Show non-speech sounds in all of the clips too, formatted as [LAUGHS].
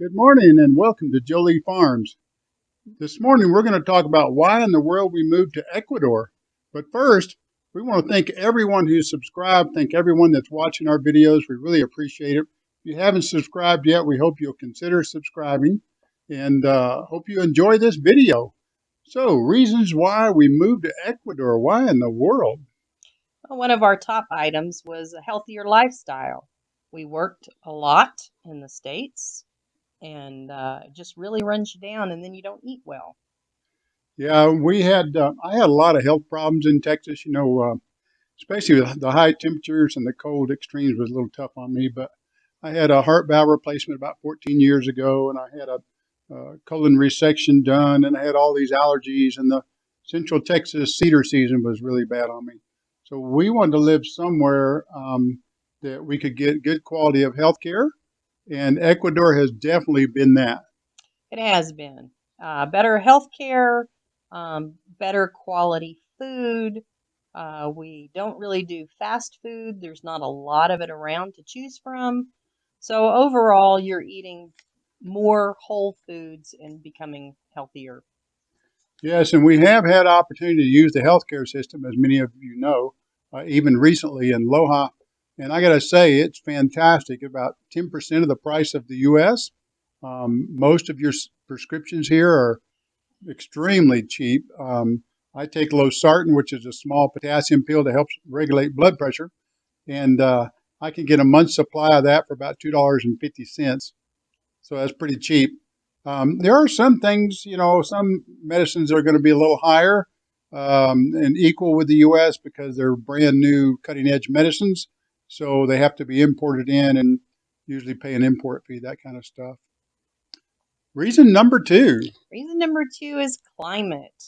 Good morning and welcome to Jolie Farms. This morning we're going to talk about why in the world we moved to Ecuador. But first, we want to thank everyone who's subscribed, thank everyone that's watching our videos. We really appreciate it. If you haven't subscribed yet, we hope you'll consider subscribing and uh, hope you enjoy this video. So, reasons why we moved to Ecuador. Why in the world? One of our top items was a healthier lifestyle. We worked a lot in the States and uh, just really runs you down and then you don't eat well. Yeah, we had, uh, I had a lot of health problems in Texas, you know, uh, especially with the high temperatures and the cold extremes was a little tough on me, but I had a heart valve replacement about 14 years ago and I had a uh, colon resection done and I had all these allergies and the central Texas cedar season was really bad on me. So we wanted to live somewhere um, that we could get good quality of health care and Ecuador has definitely been that. It has been. Uh, better health care, um, better quality food. Uh, we don't really do fast food. There's not a lot of it around to choose from. So overall, you're eating more whole foods and becoming healthier. Yes, and we have had opportunity to use the healthcare system, as many of you know, uh, even recently in Loja. And I got to say, it's fantastic. About 10% of the price of the U.S. Um, most of your prescriptions here are extremely cheap. Um, I take losartan, which is a small potassium pill to help regulate blood pressure, and uh, I can get a month's supply of that for about two dollars and fifty cents. So that's pretty cheap. Um, there are some things, you know, some medicines are going to be a little higher um, and equal with the U.S. because they're brand new, cutting edge medicines. So they have to be imported in and usually pay an import fee, that kind of stuff. Reason number two. Reason number two is climate.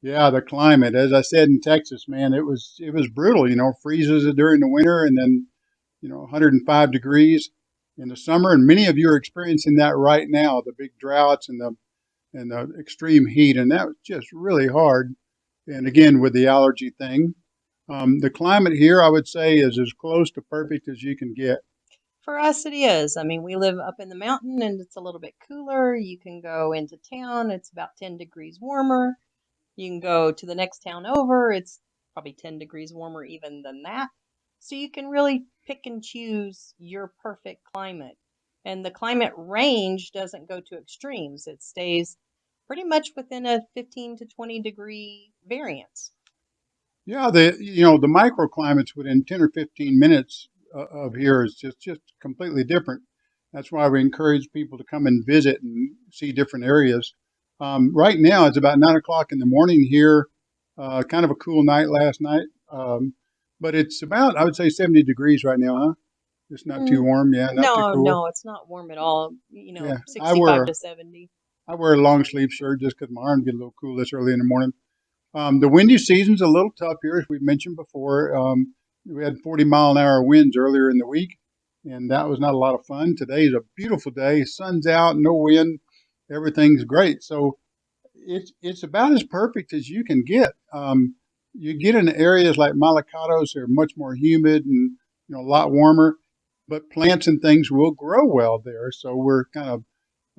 Yeah, the climate. As I said in Texas, man, it was it was brutal. You know, freezes during the winter, and then you know 105 degrees in the summer, and many of you are experiencing that right now. The big droughts and the and the extreme heat, and that was just really hard. And again, with the allergy thing, um, the climate here, I would say, is as close to perfect as you can get. For us, it is. I mean, we live up in the mountain and it's a little bit cooler. You can go into town, it's about 10 degrees warmer. You can go to the next town over, it's probably 10 degrees warmer even than that. So you can really pick and choose your perfect climate. And the climate range doesn't go to extremes, it stays pretty much within a 15 to 20 degree variance. Yeah, the you know the microclimates within 10 or 15 minutes uh, of here is just just completely different. That's why we encourage people to come and visit and see different areas. Um, right now, it's about nine o'clock in the morning here. Uh, kind of a cool night last night, um, but it's about I would say 70 degrees right now, huh? It's not mm. too warm, yeah. no, cool. no, it's not warm at all. You know, yeah, 65 wear, to 70. I wear a long sleeve shirt just because my arm get a little cool this early in the morning. Um, the windy season's a little tough here, as we mentioned before. Um, we had 40 mile an hour winds earlier in the week, and that was not a lot of fun. Today is a beautiful day. Sun's out, no wind, everything's great. So it's it's about as perfect as you can get. Um, you get in areas like Malacatos, they're much more humid and you know a lot warmer, but plants and things will grow well there. So we're kind of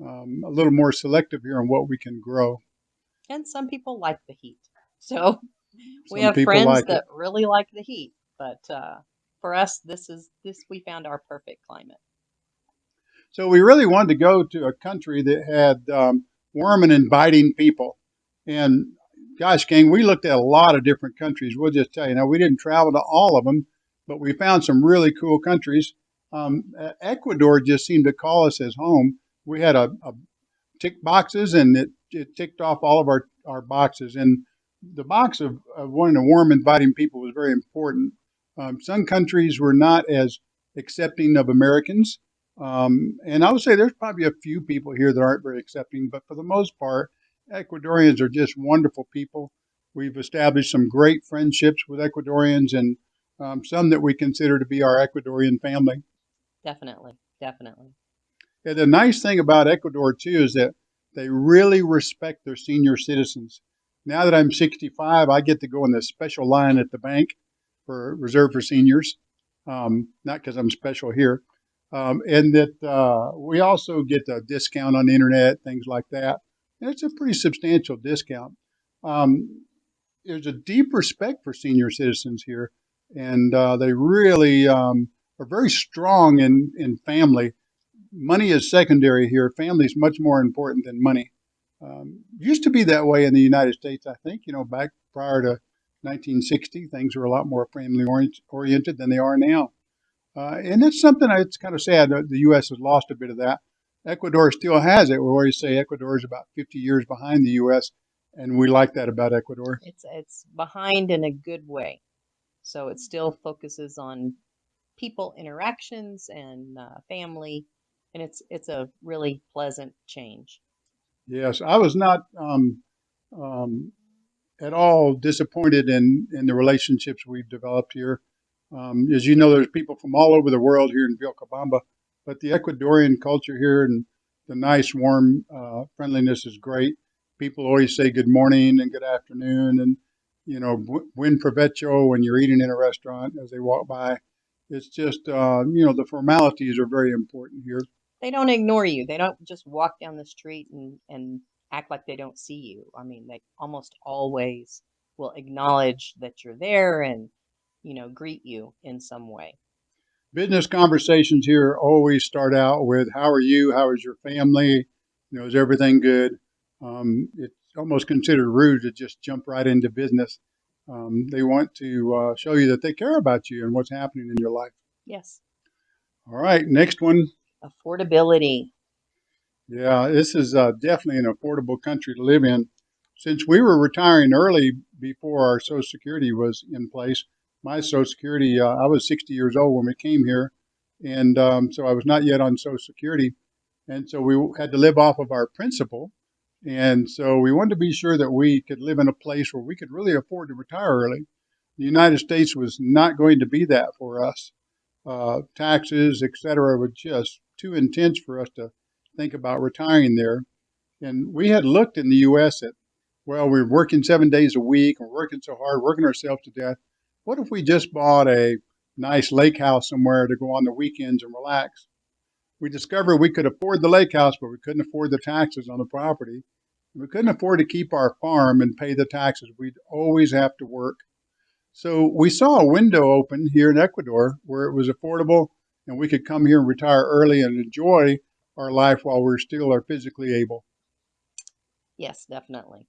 um, a little more selective here on what we can grow. And some people like the heat. So [LAUGHS] we have friends like that it. really like the heat, but uh, for us, this is this we found our perfect climate. So we really wanted to go to a country that had um, warm and inviting people. And gosh, gang, we looked at a lot of different countries. We'll just tell you now, we didn't travel to all of them, but we found some really cool countries. Um, Ecuador just seemed to call us as home. We had a, a tick boxes, and it, it ticked off all of our, our boxes. And the box of, of wanting to warm, inviting people was very important. Um, some countries were not as accepting of Americans. Um, and I would say there's probably a few people here that aren't very accepting, but for the most part, Ecuadorians are just wonderful people. We've established some great friendships with Ecuadorians and um, some that we consider to be our Ecuadorian family. Definitely, definitely. Yeah, the nice thing about Ecuador, too, is that they really respect their senior citizens now that I'm 65, I get to go in this special line at the bank for reserved for seniors. Um, not because I'm special here, um, and that uh, we also get a discount on the internet, things like that. And it's a pretty substantial discount. Um, there's a deep respect for senior citizens here, and uh, they really um, are very strong in, in family. Money is secondary here. Family is much more important than money. Um, used to be that way in the United States, I think. You know, back prior to 1960, things were a lot more family oriented than they are now. Uh, and it's something that's kind of sad that the U.S. has lost a bit of that. Ecuador still has it. We always say Ecuador is about 50 years behind the U.S., and we like that about Ecuador. It's it's behind in a good way, so it still focuses on people interactions and uh, family, and it's it's a really pleasant change. Yes, I was not um, um, at all disappointed in in the relationships we've developed here. Um, as you know, there's people from all over the world here in Vilcabamba, but the Ecuadorian culture here and the nice, warm uh, friendliness is great. People always say good morning and good afternoon, and you know, buen provecho when you're eating in a restaurant as they walk by. It's just, uh, you know, the formalities are very important here. They don't ignore you. They don't just walk down the street and, and act like they don't see you. I mean, they almost always will acknowledge that you're there and you know, greet you in some way. Business conversations here always start out with "How are you? How is your family? You know, is everything good?" Um, it's almost considered rude to just jump right into business. Um, they want to uh, show you that they care about you and what's happening in your life. Yes. All right, next one. Affordability. Yeah, this is uh, definitely an affordable country to live in. Since we were retiring early before our Social Security was in place, my Social Security, uh, I was 60 years old when we came here, and um, so I was not yet on Social Security, and so we had to live off of our principal, and so we wanted to be sure that we could live in a place where we could really afford to retire early. The United States was not going to be that for us. Uh, taxes, et cetera, were just too intense for us to think about retiring there. And we had looked in the U.S. at, well, we're working seven days a week, we're working so hard, working ourselves to death what if we just bought a nice lake house somewhere to go on the weekends and relax? We discovered we could afford the lake house, but we couldn't afford the taxes on the property. We couldn't afford to keep our farm and pay the taxes. We'd always have to work. So we saw a window open here in Ecuador where it was affordable and we could come here and retire early and enjoy our life while we're still are physically able. Yes, definitely.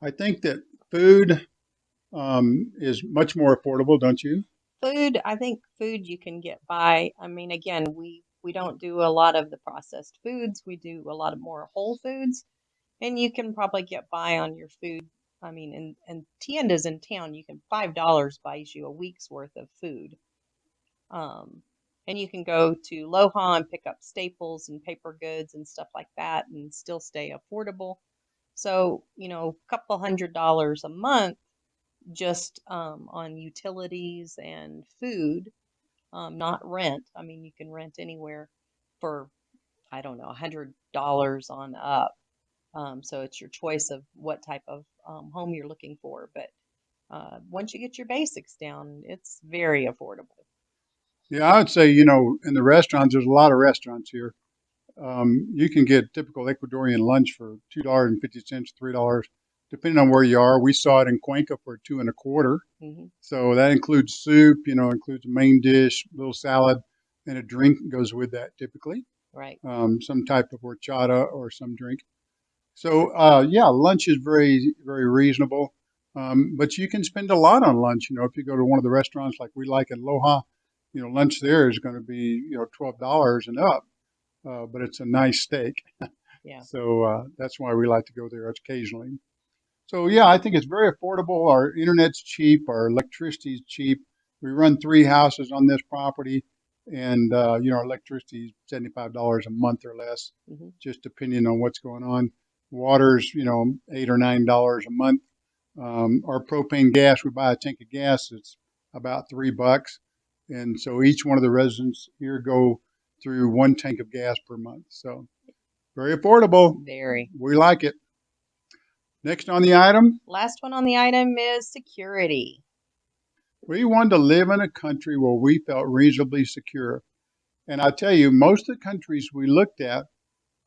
I think that food um, is much more affordable, don't you? Food, I think food you can get by. I mean, again, we we don't do a lot of the processed foods. We do a lot of more whole foods, and you can probably get by on your food. I mean, and and tiendas in town, you can five dollars buys you a week's worth of food. Um, and you can go to Loja and pick up staples and paper goods and stuff like that, and still stay affordable. So you know, a couple hundred dollars a month just um, on utilities and food, um, not rent. I mean, you can rent anywhere for, I don't know, a $100 on up. Um, so it's your choice of what type of um, home you're looking for. But uh, once you get your basics down, it's very affordable. Yeah, I would say, you know, in the restaurants, there's a lot of restaurants here. Um, you can get typical Ecuadorian lunch for $2.50, $3 depending on where you are. We saw it in Cuenca for two and a quarter. Mm-hmm. So that includes soup, you know, includes a main dish, little salad, and a drink goes with that typically. Right. Um, some type of horchata or some drink. So uh, yeah, lunch is very very reasonable. Um, but you can spend a lot on lunch. You know, if you go to one of the restaurants like we like in Loja, you know, lunch there is going to be you know twelve dollars and up. Uh, but it's a nice steak. [LAUGHS] yeah. So uh, that's why we like to go there occasionally. So yeah, I think it's very affordable. Our internet's cheap. Our electricity's cheap. We run three houses on this property, and uh, you know our electricity is seventy five dollars a month or less, mm-hmm. just depending on what's going on. Water's you know eight or nine dollars a month. Um, our propane gas, we buy a tank of gas. It's about three bucks, and so each one of the residents here go through one tank of gas per month. So very affordable. Very. We like it. Next on the item. Last one on the item is security. We wanted to live in a country where we felt reasonably secure. And I tell you, most of the countries we looked at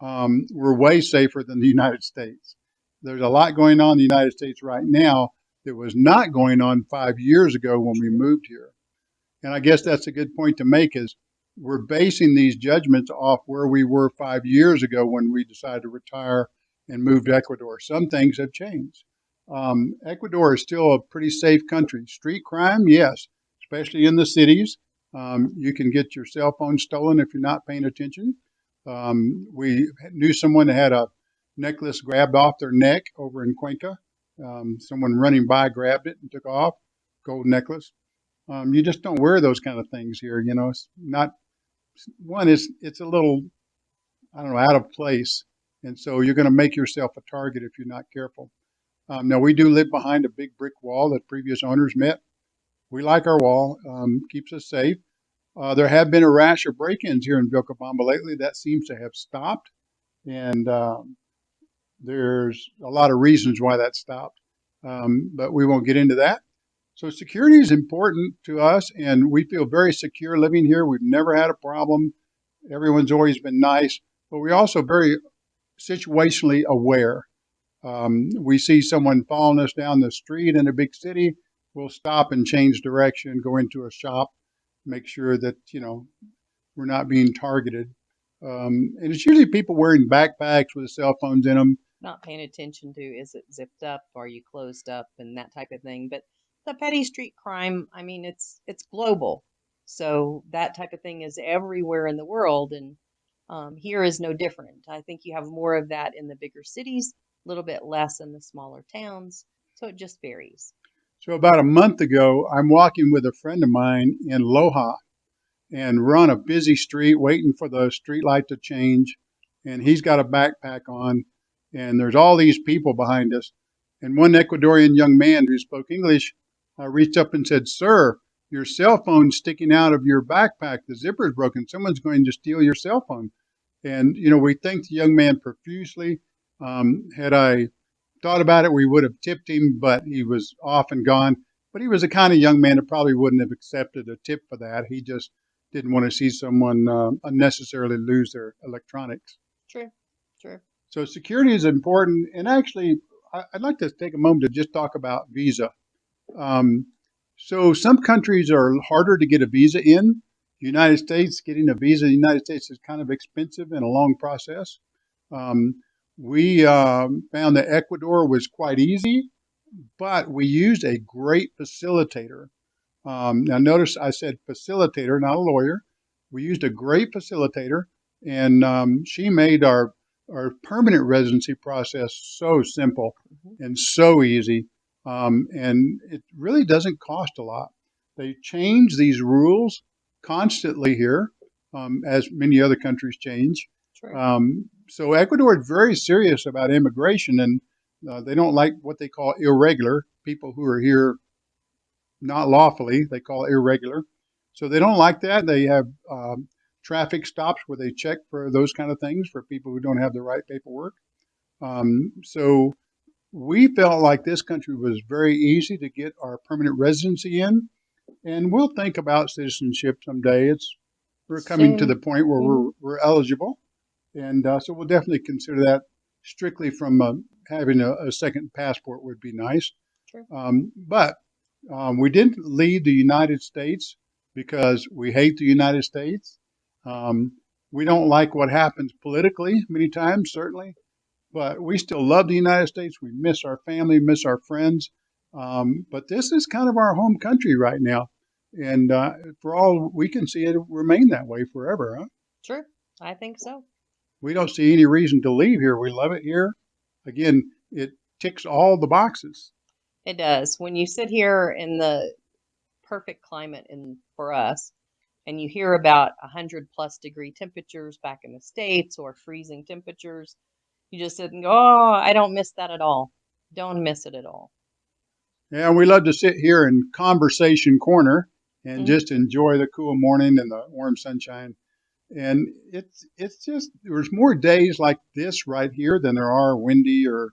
um, were way safer than the United States. There's a lot going on in the United States right now that was not going on five years ago when we moved here. And I guess that's a good point to make is we're basing these judgments off where we were five years ago when we decided to retire and move to Ecuador. Some things have changed. Um, Ecuador is still a pretty safe country. Street crime, yes, especially in the cities. Um, you can get your cell phone stolen if you're not paying attention. Um, we knew someone that had a necklace grabbed off their neck over in Cuenca. Um, someone running by grabbed it and took off, gold necklace. Um, you just don't wear those kind of things here. You know, it's not one is it's a little I don't know out of place, and so you're going to make yourself a target if you're not careful. Um, now we do live behind a big brick wall that previous owners met. We like our wall; um, keeps us safe. Uh, there have been a rash of break-ins here in Vilcabamba lately. That seems to have stopped, and um, there's a lot of reasons why that stopped, um, but we won't get into that. So security is important to us, and we feel very secure living here. We've never had a problem. Everyone's always been nice, but we're also very situationally aware. Um, we see someone following us down the street in a big city, we'll stop and change direction, go into a shop, make sure that you know we're not being targeted. Um, and it's usually people wearing backpacks with cell phones in them. Not paying attention to is it zipped up, are you closed up, and that type of thing. But the petty street crime, I mean, it's it's global, so that type of thing is everywhere in the world, and um, here is no different. I think you have more of that in the bigger cities, a little bit less in the smaller towns, so it just varies. So about a month ago, I'm walking with a friend of mine in Loja, and we're on a busy street waiting for the street light to change, and he's got a backpack on, and there's all these people behind us, and one Ecuadorian young man who spoke English uh, reached up and said, Sir, your cell phone's sticking out of your backpack. The zipper's broken. Someone's going to steal your cell phone. And, you know, we thanked the young man profusely. Um, had I thought about it, we would have tipped him, but he was off and gone. But he was the kind of young man that probably wouldn't have accepted a tip for that. He just didn't want to see someone uh, unnecessarily lose their electronics. True, true. So security is important. And actually, I'd like to take a moment to just talk about Visa. Um, so some countries are harder to get a visa in. The United States, getting a visa in the United States is kind of expensive and a long process. Um, we um, found that Ecuador was quite easy, but we used a great facilitator. Um, now, notice I said facilitator, not a lawyer. We used a great facilitator, and um, she made our our permanent residency process so simple mm-hmm. and so easy. Um, and it really doesn't cost a lot. They change these rules constantly here, um, as many other countries change. Um, so Ecuador is very serious about immigration, and uh, they don't like what they call irregular people who are here not lawfully. They call irregular. So they don't like that. They have um, traffic stops where they check for those kind of things for people who don't have the right paperwork. Um, so we felt like this country was very easy to get our permanent residency in, and we'll think about citizenship someday. It's we're coming Same. to the point where we're, we're eligible, and uh, so we'll definitely consider that strictly from uh, having a, a, second passport would be nice. Sure. Um, but um, we didn't leave the United States because we hate the United States. Um, we don't like what happens politically many times, certainly but we still love the United States. We miss our family, miss our friends. Um, but this is kind of our home country right now. And uh, for all we can see, it remain that way forever, huh? Sure. I think so. We don't see any reason to leave here. We love it here. Again, it ticks all the boxes. It does. When you sit here in the perfect climate in for us, and you hear about 100 plus degree temperatures back in the States or freezing temperatures, you just didn't go, oh, I don't miss that at all. Don't miss it at all. Yeah, we love to sit here in Conversation Corner and mm-hmm. just enjoy the cool morning and the warm sunshine. And it's it's just there's more days like this right here than there are windy or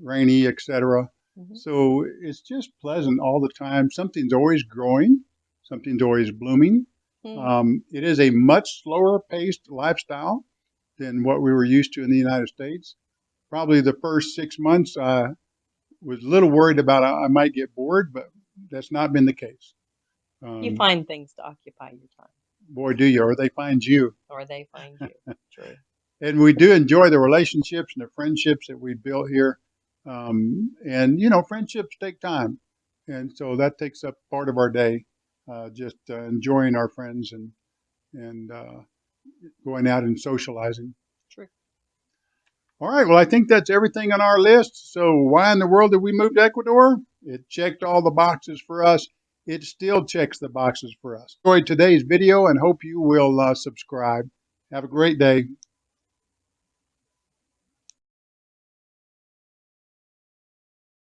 rainy, etc. Mm-hmm. So it's just pleasant all the time. Something's always growing, something's always blooming. Hmm. Um, it is a much slower paced lifestyle than what we were used to in the United States. Probably the first six months, I was a little worried about I I might get bored, but that's not been the case. Um, you find things to occupy your time, boy, do you, or they find you. or they find you. [LAUGHS] True. and we do enjoy the relationships and the friendships that we built here. Um, and you know, friendships take time, and so that takes up part of our day, uh, just uh, enjoying our friends and and uh, going out and socializing. All right, well, I think that's everything on our list. So, why in the world did we move to Ecuador? It checked all the boxes for us. It still checks the boxes for us. Enjoyed today's video and hope you will uh, subscribe. Have a great day.